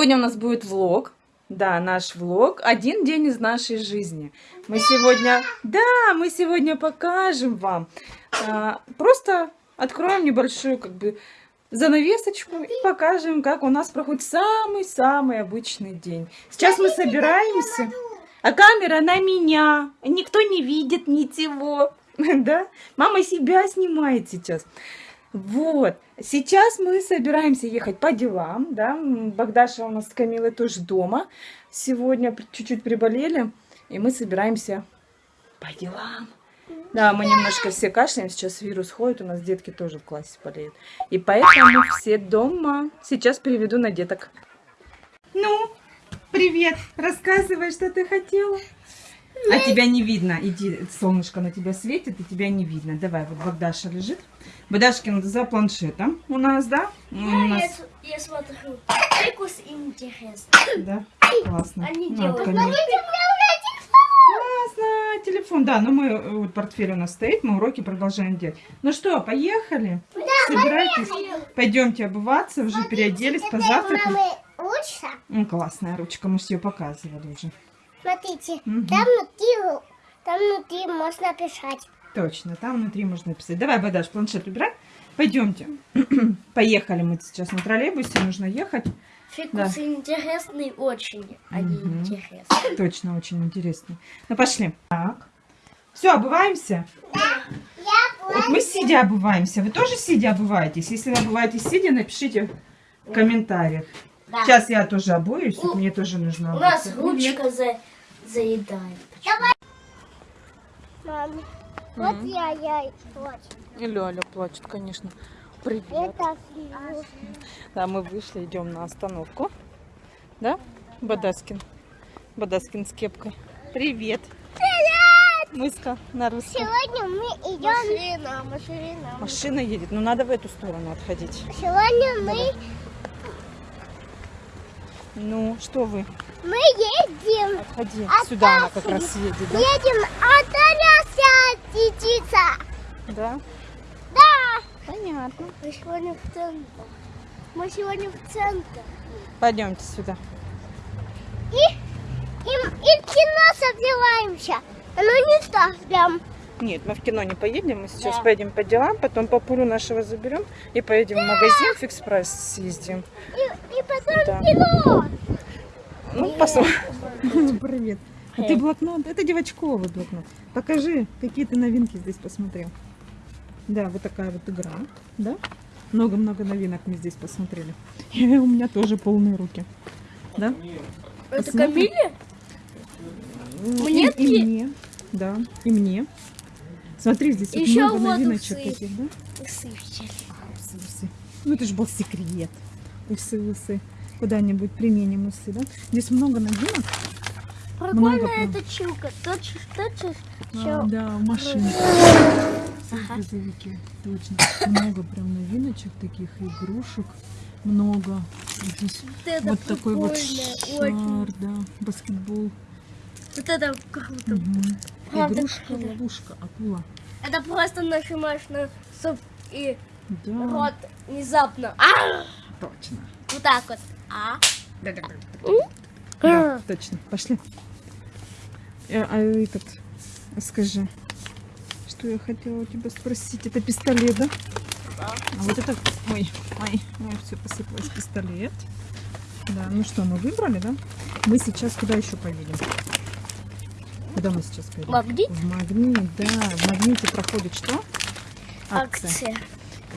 Сегодня у нас будет влог. Да, наш влог. Один день из нашей жизни. Мы сегодня... Да, мы сегодня покажем вам. А, просто откроем небольшую, как бы, занавесочку и покажем, как у нас проходит самый-самый обычный день. Сейчас мы собираемся. А камера на меня. Никто не видит ничего. Да? Мама себя снимает сейчас. Вот. Сейчас мы собираемся ехать по делам, да. Богдаша у нас с Камилой тоже дома. Сегодня чуть-чуть приболели, и мы собираемся по делам. Да, мы немножко все кашляем, сейчас вирус ходит, у нас детки тоже в классе болеют. И поэтому все дома. Сейчас переведу на деток. Ну, привет, рассказывай, что ты хотела. А тебя не видно. Иди, солнышко на тебя светит, и тебя не видно. Давай, вот Богдаша лежит. Богдашкин за планшетом у нас, да? Да, нас... я, я смотрю. Фикус интересный. Да, классно. Они Ну, делают. Классно, телефон. Да, ну мы, э, вот портфель у нас стоит, мы уроки продолжаем делать. Ну что, поехали? Собирайтесь. Пойдемте обуваться, уже переоделись, позавтракали. Мамы лучше. Ну, классная ручка, мы ее показывали уже. Смотрите, Мгм. там внутри, там внутри можно писать. Точно, там внутри можно написать. Давай, Бадаш, планшет убирай. Пойдемте. Поехали мы сейчас на троллейбусе, нужно ехать. Фикус интересный очень, а не Мгм. интересный. Точно, очень интересно. Ну, пошли. Так. Все, обуваемся? Вот мы сидя обуваемся. Вы тоже сидя обуваетесь? Если вы обуваетесь сидя, напишите в комментариях. Да. Сейчас я тоже обуюсь, У- мне тоже нужно У нас ручка за... заедает. Мам, вот я, я, вот. И Лёля плачет, конечно. Привет. Это. Да, мы вышли, идем на остановку. Да, Бадаскин? Бадаскин с кепкой. Привет. Привет. Мыска на русском. Сегодня мы идем, Машина, машина. Машина едет, но надо в эту сторону отходить. сегодня мы, Ну, что вы? мы едем, Отходи. А Сюда она как раз едет, да? едем от птица. Да. Да. Понятно. Мы сегодня в центр. Мы сегодня в центр. Пойдемте сюда. И, и, и в кино собираемся. Ну не так прям. Нет, мы в кино не поедем. Мы сейчас Да. поедем по делам, потом папулю нашего заберем и поедем в магазин фикс прайс съездим. И, и потом Да. Ну, посмотрим. Привет. А ты блокнот? Это девочковый блокнот. Покажи, какие ты новинки здесь посмотрел. Да, вот такая вот игра. Да? Много-много новинок мы здесь посмотрели. И у меня тоже полные руки. Да? Это. Камиле? И- Мне и, мне. Да, и мне. Смотри, здесь вот Ещё много вот новиночек усы. таких, да? Усы взяли. Усы, усы. Ну, это же был секрет. Усы, усы. Куда-нибудь применим усы, да? Здесь много новинок. Прикольно эта чука. Точишь, точишь. А, да, в машине. Ага. Грузовики. Точно. Много прям новиночек таких, игрушек. Много. Здесь Вот это вот такой вот прикольно, очень. шар, да, баскетбол. Вот это круто. Мгм. Правда, Игрушка, круто. ловушка, акула. Это просто нажимаешь на стоп и Да, рот внезапно. А! Точно. Вот так вот. А? Да, точно. Пошли. Э, А, этот, скажи, что я хотела у тебя спросить? Это пистолет, да? Да. А вот это, ой, ой, ой, все посыпалось, пистолет. Да, ну что, мы выбрали, да? Мы сейчас куда еще поедем? Куда мы сейчас поедем? Магнит? В магнит, да. В магните проходит что? Акция.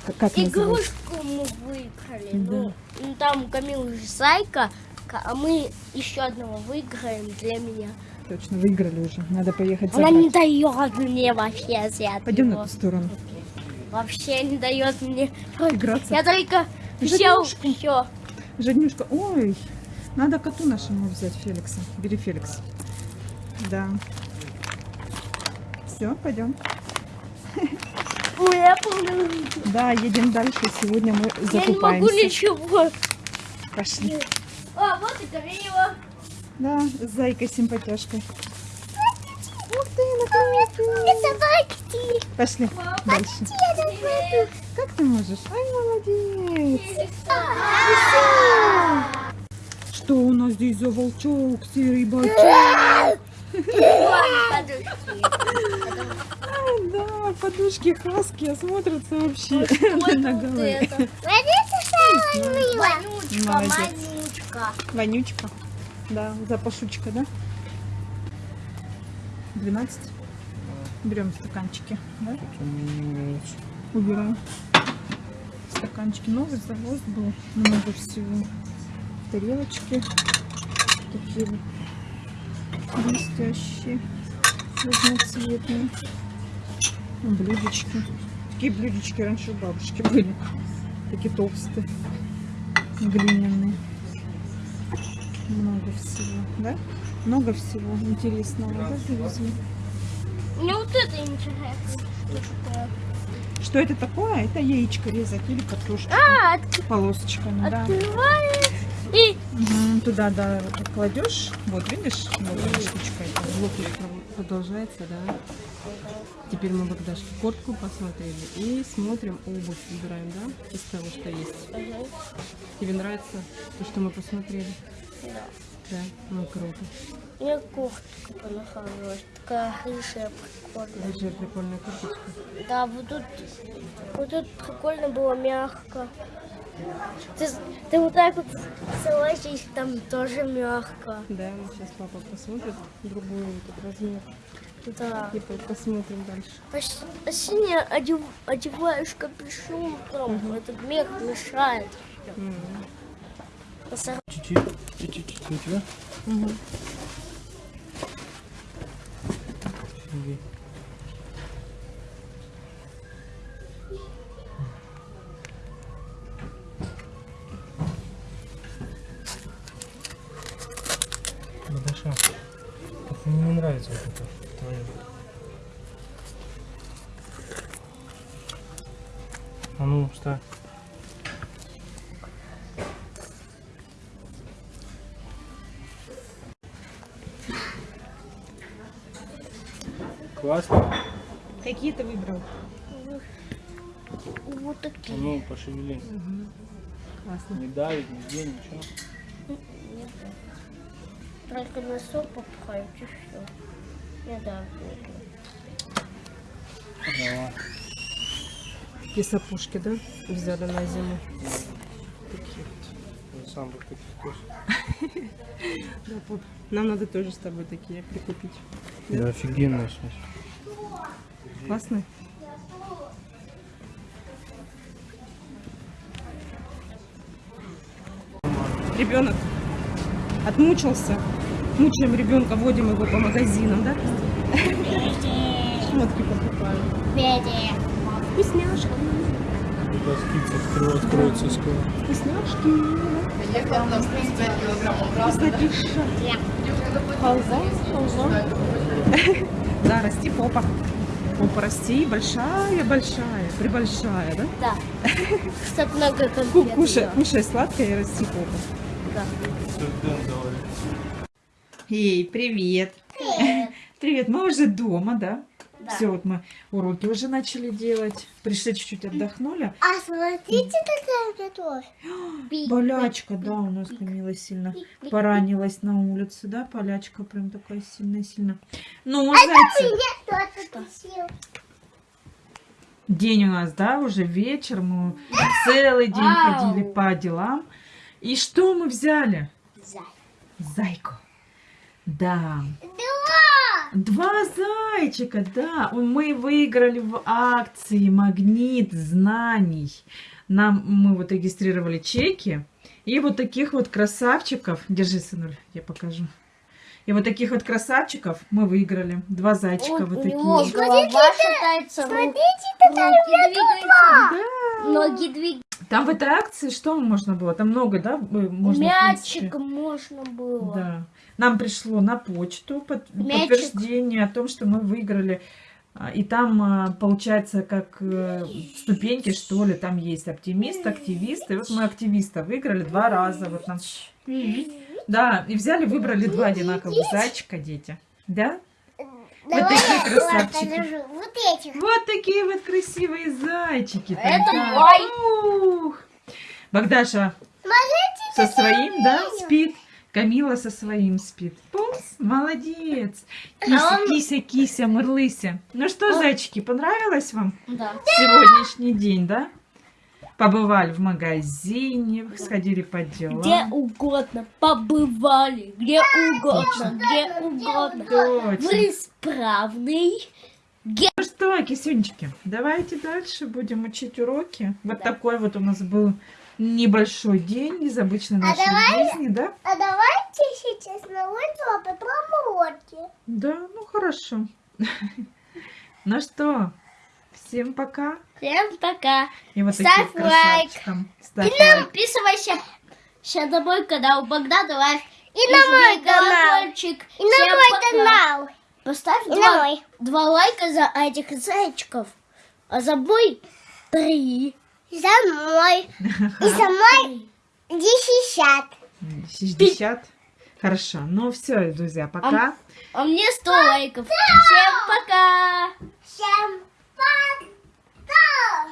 Как, как называется? Игрушку мы выиграли. Ну, ну, там у Камилы же зайка, ка- а мы еще одного выиграем для меня. Точно, выиграли уже. Надо поехать Она не дает мне вообще взять Пойдем его. на ту сторону. Вообще не дает мне. Играться. Я только взял все. Жаднюшка, ой, надо коту нашему взять Феликса. Бери Феликс. Да. Все, пойдем. Да, едем дальше. Сегодня мы Я не могу закупаемся. ничего. Пошли. А, вот и Камила. Да, с зайкой симпатяшкой. Ух ты, наконец-то. Пошли дальше. Как ты можешь? Ай, молодец. что у нас здесь за волчок, серый бачок? Подушки. Да, подушки хаски смотрятся вообще на голове. Вонючка. Вонючка. Да, запашучка, да? 12. Берем стаканчики, да? Убираем. Стаканчики. Новый завоз был. Много всего. Тарелочки. Такие вот блестящие. Разноцветные. Ну, Блюдечки. Такие блюдечки раньше у бабушки были. Такие толстые. Глиняные. Много всего, да? Много всего интересного, да? Мне вот это интересно. Что это такое? Это яичко резать или картошку А, от- полосочками, да. открываешь и Туда, да, вот кладешь. Вот, видишь? Вот эта штучка. это блок электро- Продолжается, да? Теперь мы Богдашке куртку посмотрели и смотрим обувь, выбираем, да? Из того, что есть. Тебе нравится то, что мы посмотрели? Да. Да, ну круто. Мне кофтка понравилась. Такая рыжая прикольная. Рыжая прикольная курточка. Да, вот тут, вот тут прикольно было мягко. Ты, ты вот так вот согласись, там тоже мягко. Да, вот сейчас папа посмотрит другой этот размер Да. и по- посмотрим дальше. А, а синий одев, одеваешь капюшон, там, этот мех мешает. Чуть-чуть, чуть-чуть тебя? Мгм. Мне не нравится вот это твое. А ну, встань. Классно. Какие ты выбрал? Вот А такие. ну, пошевели. Классно. Не давит, нигде, ничего. Только носок попхают и все. Не да. Давай. Такие сапожки, да? Взяли на зиму. Такие вот. Я сам бы таких тоже. Да, пап. Нам надо тоже с тобой такие прикупить. Да, офигенная сейчас. Классные? Ребенок отмучился. Мучаем ребенка, водим его по магазинам, да? Шмотки покупаем. Вкусняшки. Скидка откро- откроется скоро. Вкусняшки. Вкуснотища. Халва, халва. Да, расти попа. Попа расти, большая, большая, прибольшая, да? Да. Чтоб много конфет. Кушай, кушай сладкое и расти попа. Да. Эй, привет. Привет, мы уже дома, да? Да. Все, вот мы уроки уже начали делать. Пришли чуть-чуть отдохнули. А смотрите, какая тоже. Полячка, да, у нас Камила сильно поранилась на улице, да? Полячка прям такая сильная-сильно. Ну, зайцы, Меня кто-то день у нас, да, уже вечер. Мы целый день Вау. ходили по делам. И что мы взяли? Зай. Зайку. Да. Два. Два зайчика, да. Мы выиграли в акции «Магнит знаний». Нам, мы вот регистрировали чеки. И вот таких вот красавчиков. Держи, сынуль, я покажу. И вот таких вот красавчиков мы выиграли. Два зайчика Вот вот такие. шатается, ру- Смотрите, ноги двигаются. Да. Ноги двигаются. Там в этой акции что можно было? Там много, да? э, Можно, Мячик можно было. Да. Нам пришло на почту под- Мячик. подтверждение о том, что мы выиграли. А, И там, а, получается, как э, ступеньки, что ли, там есть оптимист, активист. И вот мы активиста выиграли два раза. Вот нам. Да, и взяли, выбрали два одинаковых зайчика, дети. Да? Давай такие я красавчики. Вот этих. Вот такие вот красивые зайчики. Это Да. мой. Ух. Богдаша Смотрите, со своим, да, спит. Камила со своим спит. Пумс, молодец. Кися, А он- кися, кися, мырлыся. Ну что, зайчики, понравилось вам Да. сегодняшний день, да? Побывали в магазине, сходили по делам. Где угодно побывали, где угодно, где угодно. Точно. Вы справный. Ну что, кисюнчики, давайте дальше будем учить уроки. Вот такой вот у нас был небольшой день из обычной нашей жизни, да? А давайте сейчас на улицу, а потом уроки. Да, ну хорошо. Ну что, всем пока. Всем пока. И вот Ставь таким красавчикам. Ставь лайк. Подписывайся сейчас на мой канал Богдана Life. И на мой канал. И на мой пока. канал. Поставь И два, мой. два лайка за этих зайчиков. А за мой три. За мой. И за мой десять. 60. Хорошо. Ну все, друзья, пока. А мне 100 лайков. Всем пока. Всем пока.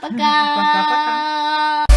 巴嘎，